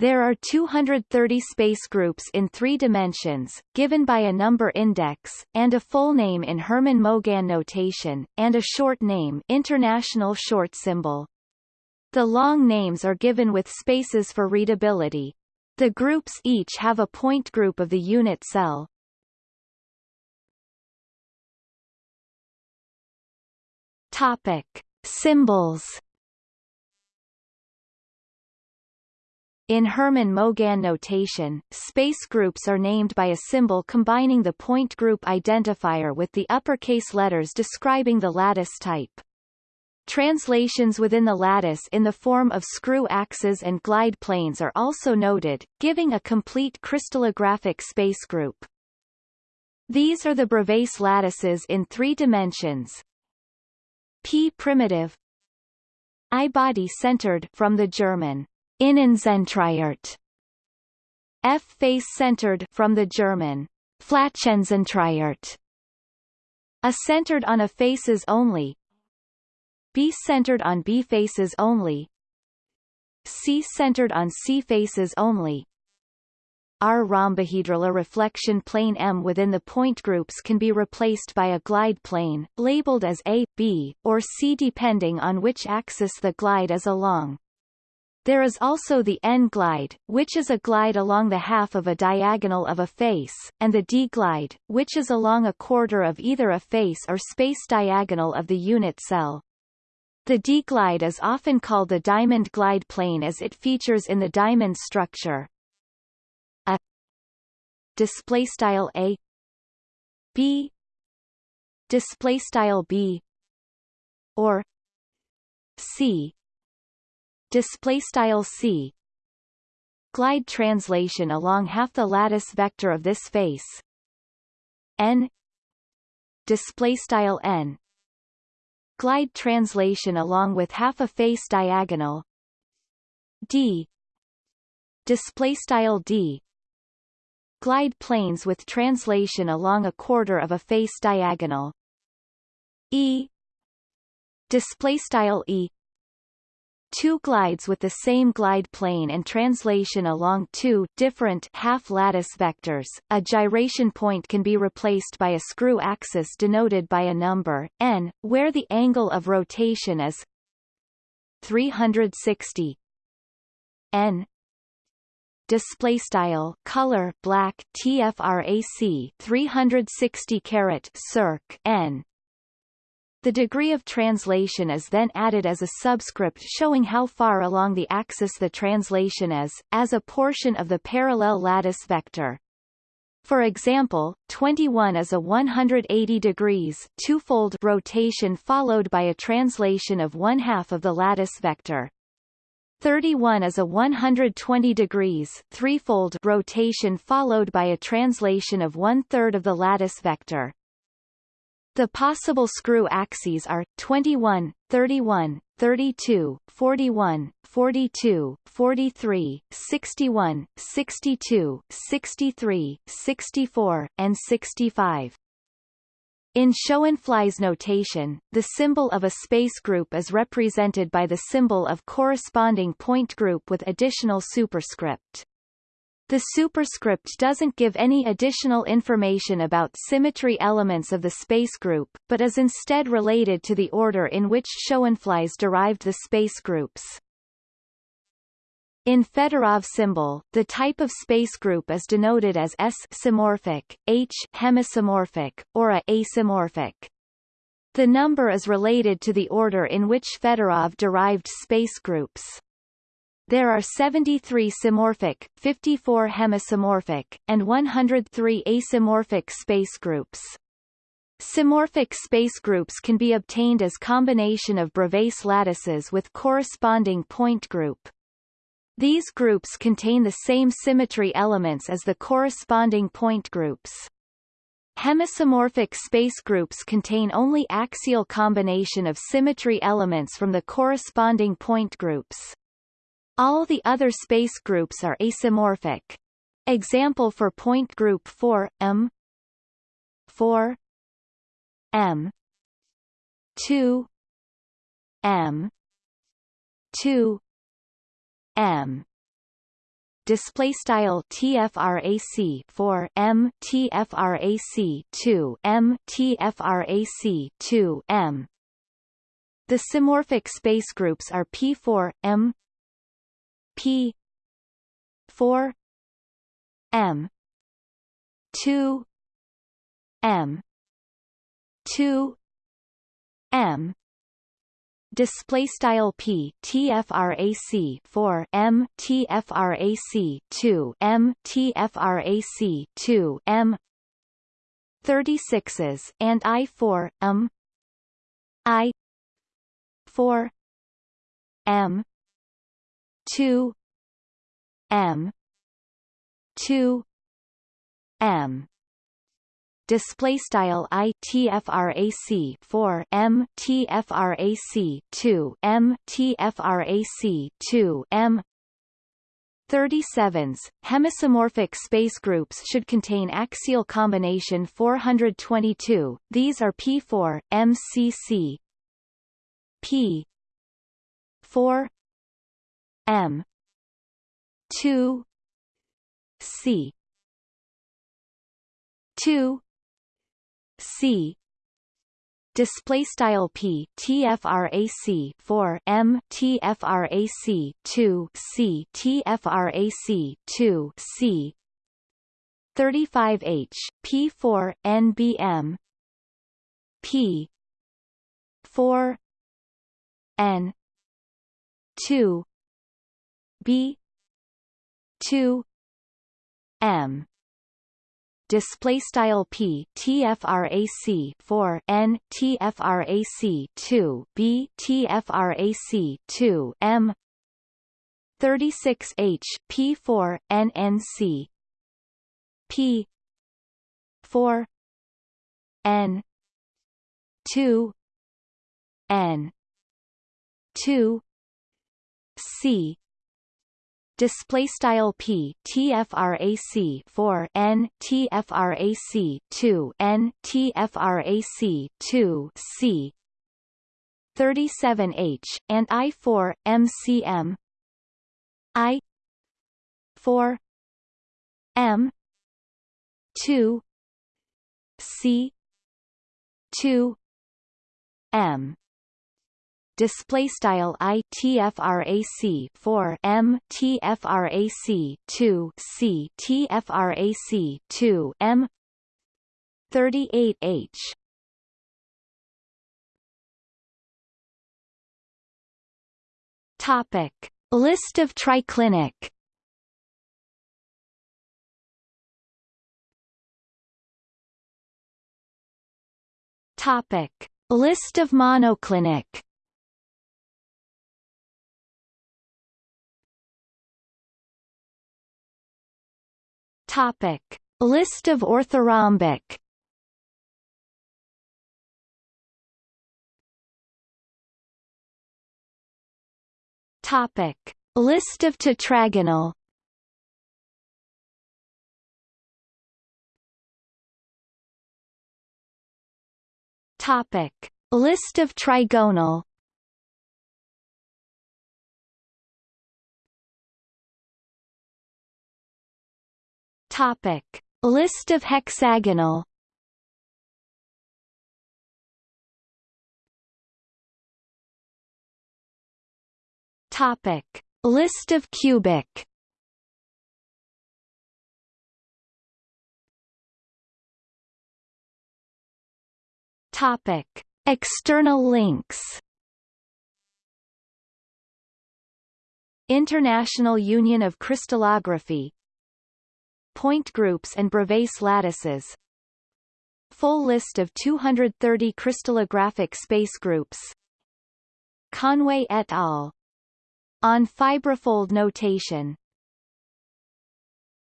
There are 230 space groups in three dimensions, given by a number index, and a full name in Hermann-Mauguin notation, and a short name international short symbol. The long names are given with spaces for readability. The groups each have a point group of the unit cell. Topic. Symbols In Hermann-Mauguin notation, space groups are named by a symbol combining the point group identifier with the uppercase letters describing the lattice type. Translations within the lattice in the form of screw axes and glide planes are also noted, giving a complete crystallographic space group. These are the Bravais lattices in three dimensions. P primitive I body centered from the German Innenzentriert. F face-centered from the German Flächenzentriert. A centered on a faces only. B centered on B faces only. C centered on C faces only. R rhombohedral a reflection plane M within the point groups can be replaced by a glide plane, labeled as A, B, or C depending on which axis the glide is along. There is also the N-glide, which is a glide along the half of a diagonal of a face, and the D-glide, which is along a quarter of either a face or space diagonal of the unit cell. The D-glide is often called the diamond glide plane as it features in the diamond structure. A display style A B display style B or C display style c. Glide translation along half the lattice vector of this face. N. Display style n. Glide translation along with half a face diagonal. D. Display style d. Glide planes with translation along a quarter of a face diagonal. E. Display style e two glides with the same glide plane and translation along two different half-lattice vectors. A gyration point can be replaced by a screw axis denoted by a number, n, where the angle of rotation is 360 n. Display style color black tfrac 360 caret circ n the degree of translation is then added as a subscript showing how far along the axis the translation is, as a portion of the parallel lattice vector. For example, 21 is a 180 degrees twofold rotation followed by a translation of one half of the lattice vector. 31 is a 120 degrees threefold rotation followed by a translation of one-third of the lattice vector. The possible screw axes are 21, 31, 32, 41, 42, 43, 61, 62, 63, 64, and 65. In Schoenflies notation, the symbol of a space group is represented by the symbol of corresponding point group with additional superscript. The superscript doesn't give any additional information about symmetry elements of the space group, but is instead related to the order in which Schoenflies derived the space groups. In Fedorov symbol, the type of space group is denoted as S-symmorphic, H hemisymmorphic, or A asymmorphic. The number is related to the order in which Fedorov derived space groups. There are 73 symmorphic, 54 hemisymmorphic, and 103 asymmorphic space groups. Symmorphic space groups can be obtained as combination of Bravais lattices with corresponding point group. These groups contain the same symmetry elements as the corresponding point groups. Hemisymmorphic space groups contain only axial combination of symmetry elements from the corresponding point groups. All the other space groups are asymmorphic. Example for point group 4 M. 4 M. 2 M. 2 M. Display style tfrac 4 m. Tfrac 2 m. Tfrac 2 m. The symmorphic space groups are p4 m p. 4 m. 2 m. 2 m. Display style p. Tfrac 4 m. Tfrac 2 m. Tfrac 2 m. 36s and i4 m. I 4 m 2 m 2 m. Display style i tfrac 4 m tfrac 2 m tfrac 2 m. 37s, hemisymmorphic space groups should contain axial combination 422, these are P4, MCC P 4 M. 2 C. 2 C. Display style p tfrac 4 m tfrac 2 c tfrac 2 c 35h p4 nbm p 4 n 2 b. 2 m. Display style p. Tfrac 4 n. Tfrac 2 b. Tfrac 2 m. 36h p4 nnc p. 4 n. 2 n. 2 c display style p tfrac 4 n tfrac 2 n tfrac 2 c 37h and i4 mcm i 4 m 2 c 2 m display style i tfrac 4 m tfrac 2 c tfrac 2 m 38h topic. List of triclinic. Topic. List of monoclinic Topic: List of orthorhombic. Topic: List of tetragonal. Topic: List of trigonal. Topic: List of hexagonal. Topic: List of cubic. Topic: External links. International Union of Crystallography point groups and Bravais lattices. Full list of 230 crystallographic space groups. Conway et al. On fibrifold notation